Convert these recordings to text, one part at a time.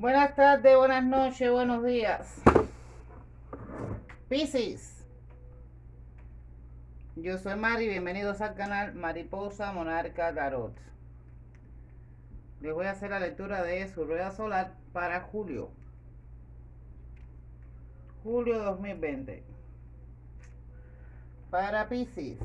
Buenas tardes, buenas noches, buenos días. Piscis. Yo soy Mari, bienvenidos al canal Mariposa Monarca Tarot. Les voy a hacer la lectura de su rueda solar para julio. Julio 2020. Para Piscis.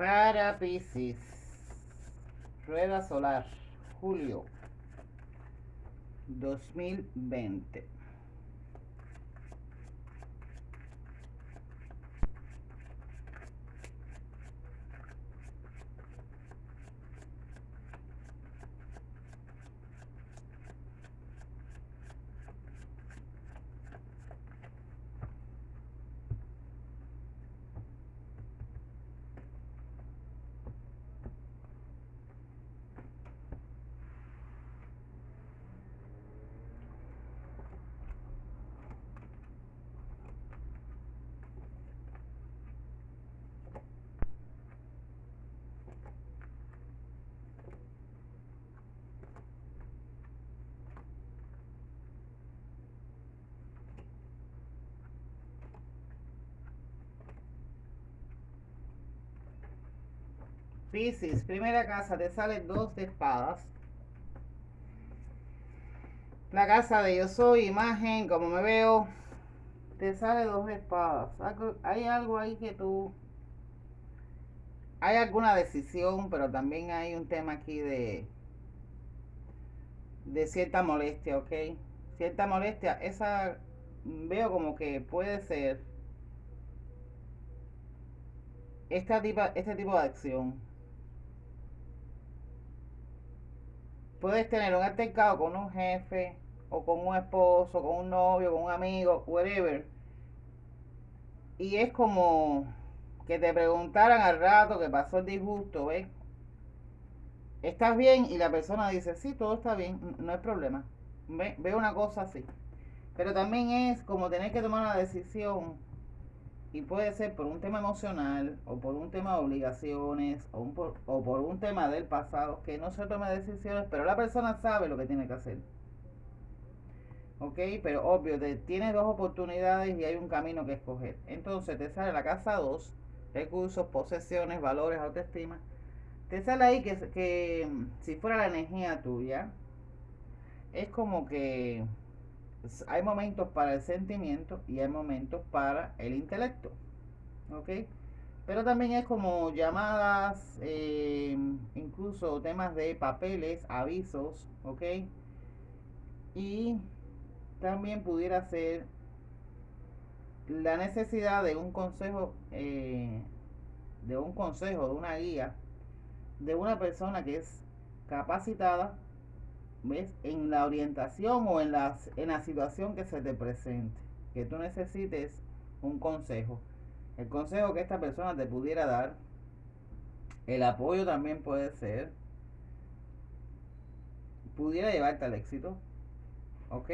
Para Pisces. Rueda solar. Julio 2020. Piscis, primera casa, te sale dos de espadas. La casa de yo soy, imagen, como me veo, te sale dos espadas. Hay algo ahí que tú... Hay alguna decisión, pero también hay un tema aquí de... De cierta molestia, ¿ok? Cierta molestia, esa veo como que puede ser este tipo de acción puedes tener un altercado con un jefe o con un esposo, con un novio, con un amigo, whatever. Y es como que te preguntaran al rato que pasó el disgusto, ¿ves? ¿Estás bien? Y la persona dice, sí, todo está bien, no hay problema. Ve, una cosa así. Pero también es como tener que tomar una decisión y puede ser por un tema emocional o por un tema de obligaciones o, por, o por un tema del pasado que no se tome decisiones, pero la persona sabe lo que tiene que hacer. ¿Ok? Pero obvio, te, tienes dos oportunidades y hay un camino que escoger. Entonces te sale la casa 2, recursos, posesiones, valores, autoestima. Te sale ahí que, que si fuera la energía tuya, es como que hay momentos para el sentimiento y hay momentos para el intelecto. ¿Ok? Pero también es como llamadas, eh, incluso temas de papeles, avisos, ¿ok? Y también pudiera ser la necesidad de un consejo, eh, de un consejo, de una guía, de una persona que es capacitada ¿ves? En la orientación o en la, en la situación que se te presente, que tú necesites un consejo. El consejo que esta persona te pudiera dar, el apoyo también puede ser, pudiera llevarte al éxito, ¿ok?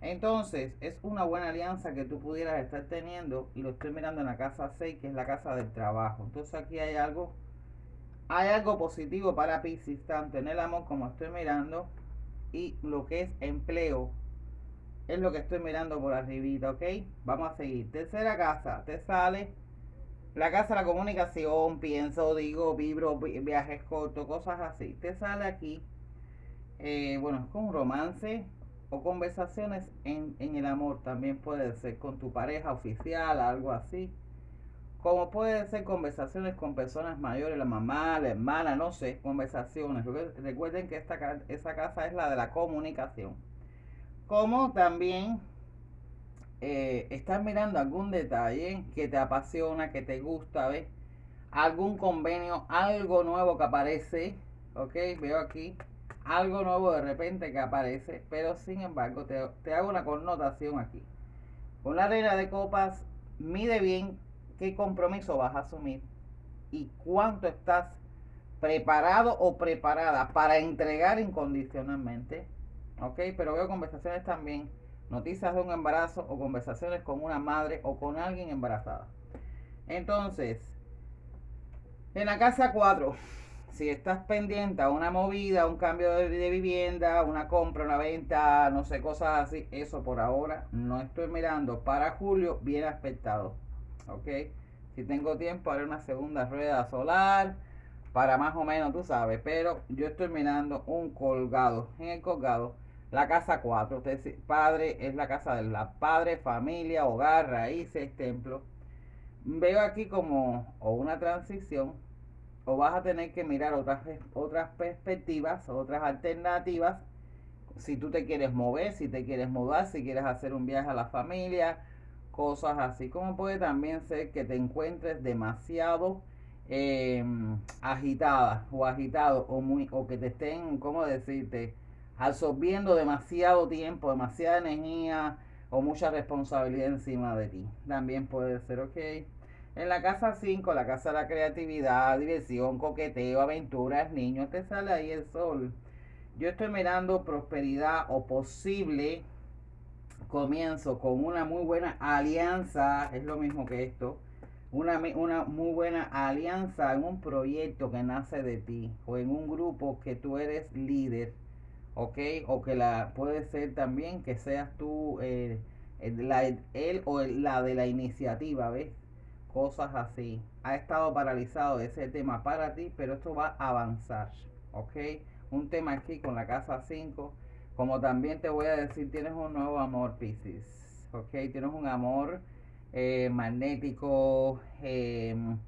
Entonces, es una buena alianza que tú pudieras estar teniendo y lo estoy mirando en la casa 6, que es la casa del trabajo. Entonces aquí hay algo hay algo positivo para Pisces, tanto en el amor como estoy mirando, y lo que es empleo, es lo que estoy mirando por arribita, ¿ok? Vamos a seguir. Tercera casa, te sale la casa de la comunicación, pienso, digo, vibro, viajes cortos, cosas así. Te sale aquí, eh, bueno, con romance o conversaciones en, en el amor, también puede ser con tu pareja oficial, algo así como pueden ser conversaciones con personas mayores, la mamá, la hermana, no sé, conversaciones. Recuerden que esta, esa casa es la de la comunicación. como también eh, estás mirando algún detalle que te apasiona, que te gusta, ¿ves? Algún convenio, algo nuevo que aparece, ¿ok? Veo aquí algo nuevo de repente que aparece, pero sin embargo te, te hago una connotación aquí. Con la reina de copas, mide bien qué compromiso vas a asumir y cuánto estás preparado o preparada para entregar incondicionalmente. ¿Ok? Pero veo conversaciones también, noticias de un embarazo o conversaciones con una madre o con alguien embarazada. Entonces, en la casa 4, si estás pendiente a una movida, un cambio de, de, vivienda, una compra, una venta, no sé, cosas así, eso por ahora no estoy mirando. Para julio, bien aspectado. ¿Ok? Si tengo tiempo, haré una segunda rueda solar para más o menos, tú sabes. Pero yo estoy mirando un colgado. En el colgado, la casa 4. Usted, padre es la casa de la padre, familia, hogar, raíces, templo. Veo aquí como o una transición o vas a tener que mirar otras, otras perspectivas, otras alternativas. Si tú te quieres mover, si te quieres mudar, si quieres hacer un viaje a la familia, cosas así. Como puede también ser que te encuentres demasiado eh, agitada o agitado o, muy, o que te estén, ¿cómo decirte? Absorbiendo demasiado tiempo, demasiada energía o mucha responsabilidad encima de ti. También puede ser, ok. En la casa 5, la casa de la creatividad, diversión, coqueteo, aventuras, niños, te sale ahí el sol. Yo estoy mirando prosperidad o posible comienzo con una muy buena alianza, es lo mismo que esto, una, una muy buena alianza en un proyecto que nace de ti o en un grupo que tú eres líder, ¿ok? O que la puede ser también que seas tú eh, él o la de la iniciativa, ¿ves? Cosas así. Ha estado paralizado ese tema para ti, pero esto va a avanzar, ¿ok? Un tema aquí con la casa 5 como también te voy a decir, tienes un nuevo amor, Pisces. ¿Ok? Tienes un amor eh, magnético, em,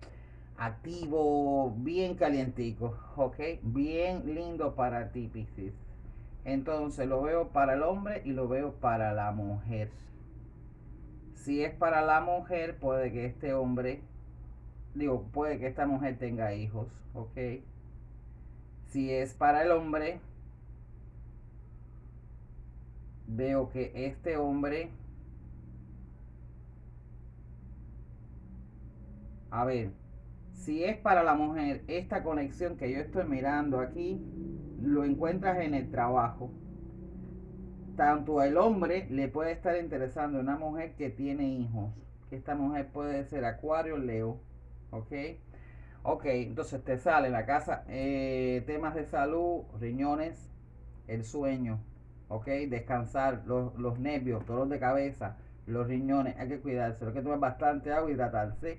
activo, bien calientico. ¿Ok? Bien lindo para ti, Pisces. Entonces lo veo para el hombre y lo veo para la mujer. Si es para la mujer, puede que este hombre, digo, puede que esta mujer tenga hijos. ¿Ok? Si es para el hombre, veo que este hombre, a ver, si es para la mujer, esta conexión que yo estoy mirando aquí, lo encuentras en el trabajo. Tanto el hombre le puede estar interesando una mujer que tiene hijos. Que esta mujer puede ser Acuario, Leo. ¿Ok? Ok, entonces te sale en la casa eh, temas de salud, riñones, el sueño, ¿ok? Descansar, los, los nervios, dolor de cabeza, los riñones, hay que cuidarse, hay que tomar bastante agua y hidratarse.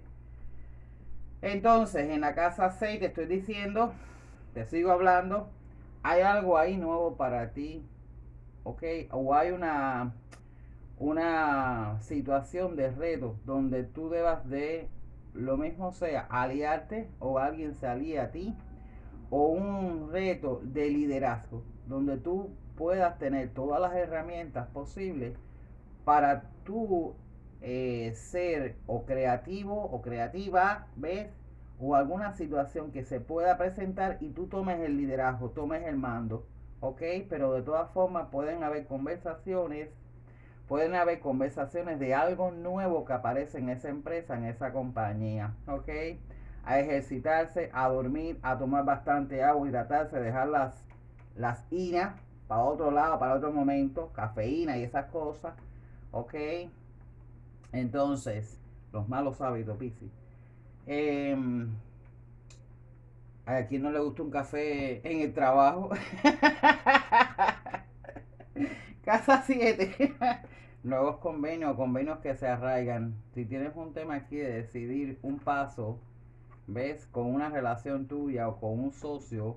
Entonces, en la casa 6 te estoy diciendo, te sigo hablando, hay algo ahí nuevo para ti, ¿ok? O hay una, una situación de reto donde tú debas de, lo mismo sea, aliarte o alguien se alía a ti, o un reto de liderazgo, donde tú puedas tener todas las herramientas posibles para tú eh, ser o creativo o creativa, ¿ves? O alguna situación que se pueda presentar y tú tomes el liderazgo, tomes el mando, ¿ok? Pero de todas formas pueden haber conversaciones, pueden haber conversaciones de algo nuevo que aparece en esa empresa, en esa compañía, ¿ok? A ejercitarse, a dormir, a tomar bastante agua, hidratarse, dejar las, las iras para otro lado, para otro momento, cafeína y esas cosas, ¿ok? Entonces, los malos hábitos, Piscis. Eh, a quien no le gusta un café en el trabajo. Casa 7. Nuevos convenios, convenios que se arraigan. Si tienes un tema aquí de decidir un paso, ¿ves? Con una relación tuya o con un socio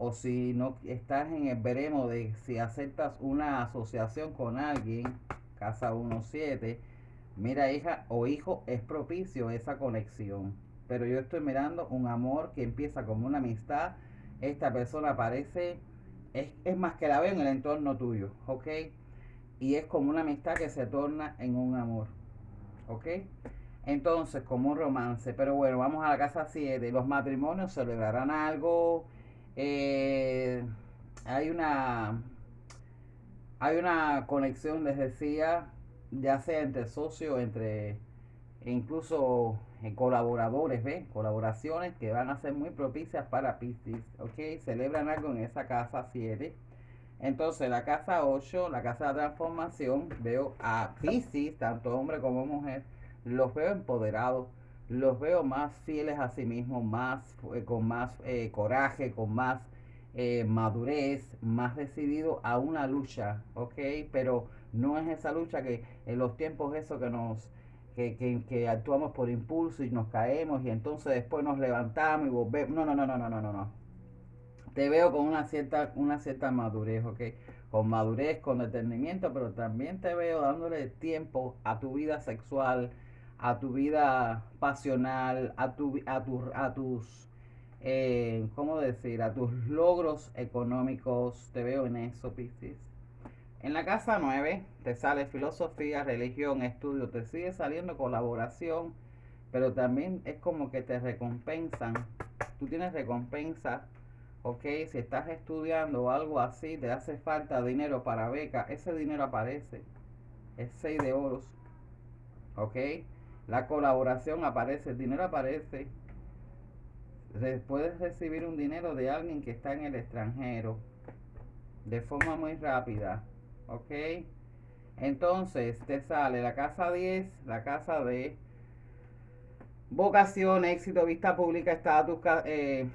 o si no estás en el veremos de si aceptas una asociación con alguien, casa 17, mira hija o hijo, es propicio esa conexión. Pero yo estoy mirando un amor que empieza como una amistad. Esta persona parece, es, es más que la veo en el entorno tuyo, ¿ok? y es como una amistad que se torna en un amor. ¿Ok? Entonces, como un romance. Pero bueno, vamos a la casa 7. Los matrimonios celebrarán algo. Eh, hay una hay una conexión, les decía, ya sea entre socios, entre incluso eh, colaboradores, ¿ves? Colaboraciones que van a ser muy propicias para Pisces, ¿ok? Celebran algo en esa casa 7. Entonces, la casa 8, la casa de transformación, veo a Pisces, tanto hombre como mujer, los veo empoderados, los veo más fieles a sí mismos, más, eh, con más eh, coraje, con más eh, madurez, más decidido a una lucha, ¿ok? Pero no es esa lucha que en los tiempos eso que nos... Que, que, actuamos por impulso y nos caemos y entonces después nos levantamos y volvemos. No, no, no, no, no, no, no, no. Te veo con una cierta, una cierta madurez, ¿ok? Con madurez, con detenimiento, pero también te veo dándole tiempo a tu vida sexual, a tu vida pasional, a, tu, a, a tus eh, ¿cómo decir? A tus logros económicos. Te veo en eso, Piscis. En la casa 9 te sale filosofía, religión, estudio, te sigue saliendo colaboración, pero también es como que te recompensan. Tú tienes recompensa, ok, si estás estudiando o algo así, te hace falta dinero para beca, ese dinero aparece. Es 6 de oros, ok. La colaboración aparece, el dinero aparece puedes recibir un dinero de alguien que está en el extranjero de forma muy rápida. ¿Ok? Entonces te sale la casa 10, la casa de vocación, éxito, vista pública, estatus, eh,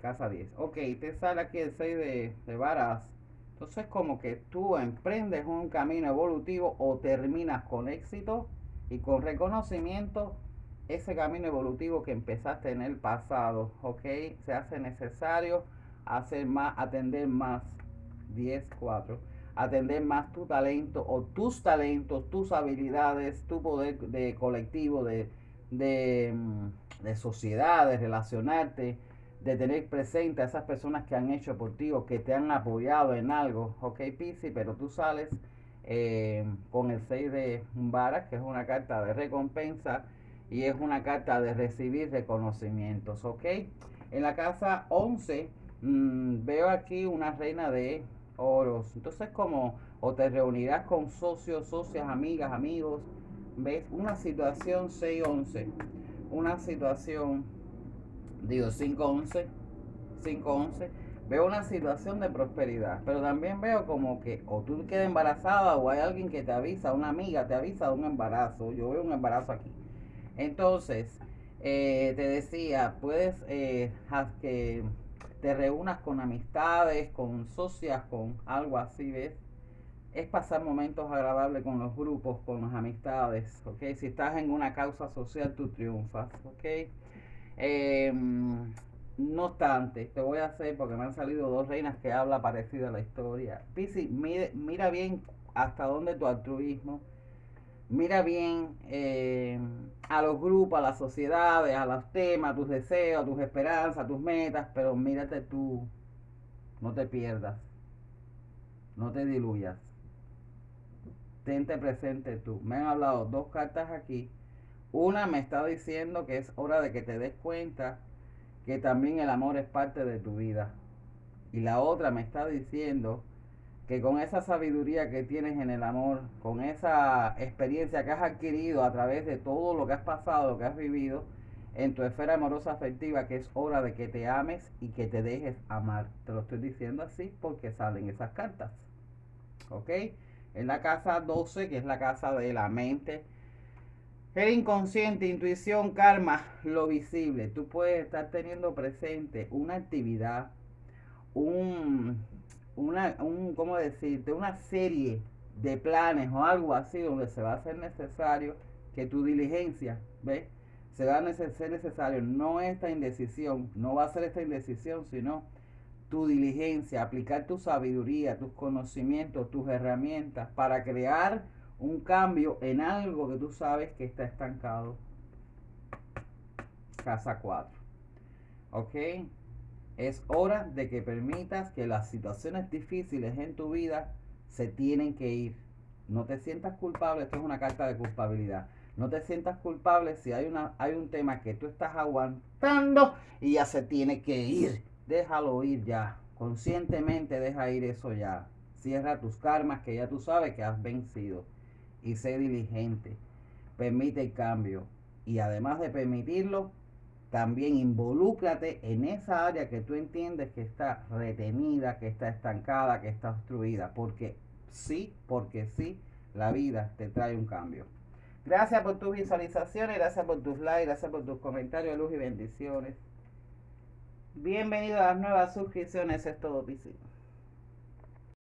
casa 10. Ok, te sale aquí el 6 de, de varas. Entonces como que tú emprendes un camino evolutivo o terminas con éxito y con reconocimiento ese camino evolutivo que empezaste en el pasado, ¿ok? Se hace necesario hacer más, atender más, 10, 4, atender más tu talento o tus talentos, tus habilidades, tu poder de colectivo, de, de, mm, de sociedad, de relacionarte, de tener presente a esas personas que han hecho por ti o que te han apoyado en algo, ¿ok, Pisi? Pero tú sales eh, con el 6 de Vara, que es una carta de recompensa, y es una carta de recibir reconocimientos, ¿ok? En la casa 11 mm, veo aquí una reina de oros. Entonces como o te reunirás con socios, socias, amigas, amigos. ¿Ves? Una situación 6-11. Una situación, digo 5-11. 5-11. Veo una situación de prosperidad, pero también veo como que o tú quedas embarazada o hay alguien que te avisa, una amiga te avisa de un embarazo. Yo veo un embarazo aquí. Entonces, eh, te decía, puedes eh, que te reúnas con amistades, con socias, con algo así, ¿ves? Es pasar momentos agradables con los grupos, con las amistades, ¿ok? Si estás en una causa social, tú triunfas, ¿ok? Em, no obstante, te voy a hacer, porque me han salido dos reinas que habla parecida a la historia. Pisi, mira bien hasta dónde tu altruismo. Mira bien eh, a los grupos, a las sociedades, a los temas, a tus deseos, a tus esperanzas, a tus metas, pero mírate tú, no te pierdas, no te diluyas, tente presente tú. Me han hablado dos cartas aquí, una me está diciendo que es hora de que te des cuenta que también el amor es parte de tu vida, y la otra me está diciendo que con esa sabiduría que tienes en el amor, con esa experiencia que has adquirido a través de todo lo que has pasado, lo que has vivido en tu esfera amorosa afectiva, que es hora de que te ames y que te dejes amar. Te lo estoy diciendo así porque salen esas cartas. ¿Ok? En la casa 12, que es la casa de la mente, el inconsciente, intuición, karma, lo visible. Tú puedes estar teniendo presente una actividad, un una, un, ¿cómo decirte? Una serie de planes o algo así donde se va a hacer necesario que tu diligencia, ¿ves? Se va a ser necesario, no esta indecisión, no va a ser esta indecisión, sino tu diligencia, aplicar tu sabiduría, tus conocimientos, tus herramientas para crear un cambio en algo que tú sabes que está estancado. Casa 4. ¿Ok? Es hora de que permitas que las situaciones difíciles en tu vida se tienen que ir. No te sientas culpable, esto es una carta de culpabilidad. No te sientas culpable si hay, una, hay un tema que tú estás aguantando y ya se tiene que ir. Déjalo ir ya. Conscientemente deja ir eso ya. Cierra tus karmas que ya tú sabes que has vencido. Y sé diligente. Permite el cambio. Y además de permitirlo, también involúcrate en esa área que tú entiendes que está retenida, que está estancada, que está obstruida. Porque sí, porque sí, la vida te trae un cambio. Gracias por tus visualizaciones, gracias por tus likes, gracias por tus comentarios, luz y bendiciones. Bienvenido a las nuevas suscripciones, es todo, Piscis.